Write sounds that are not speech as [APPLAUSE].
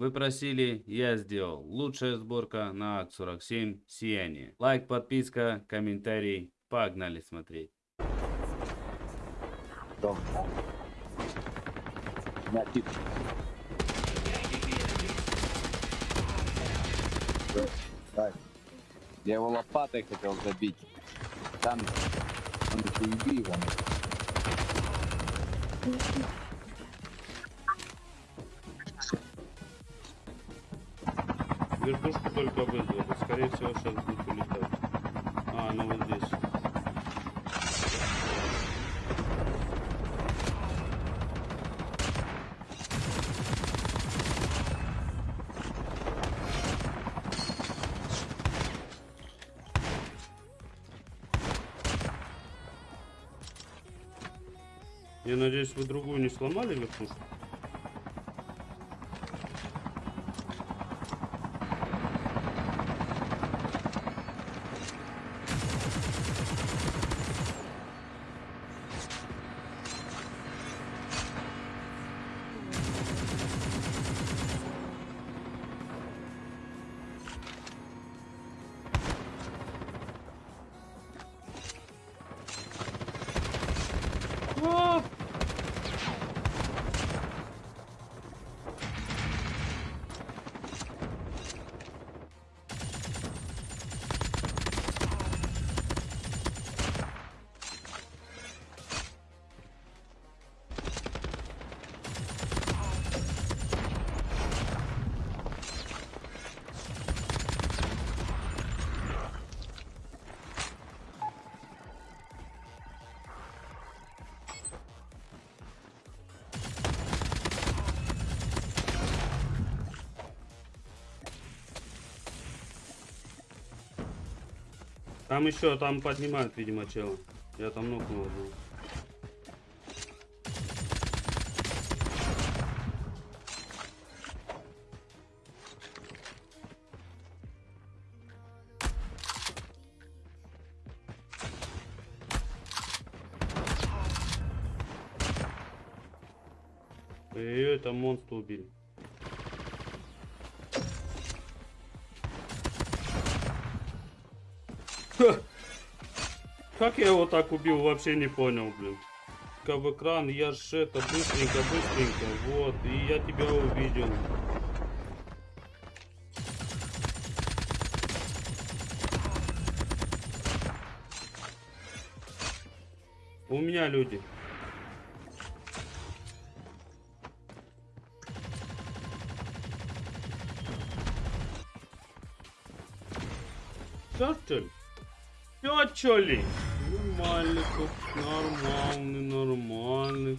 Вы просили, я сделал. Лучшая сборка на АК-47 «Сияние». Лайк, подписка, комментарий. Погнали смотреть. Дом. На тип. Я его лопатой хотел забить. Там он уйди его. Вертушку только вызвали. Скорее всего, сейчас будет улетать. А, ну вот здесь. Я надеюсь, вы другую не сломали вертушку? Там еще, там поднимают, видимо, чела. Я там нокнул одного. Ой-ой-ой, там монстр убили. [LAUGHS] Как я его так убил, вообще не понял, блин. Ка в экран, я ж это, быстренько, быстренько, вот, и я тебя увидел. У меня люди. Все, что ли? Все, что ли? Нормальный, тут, нормальный, нормальный.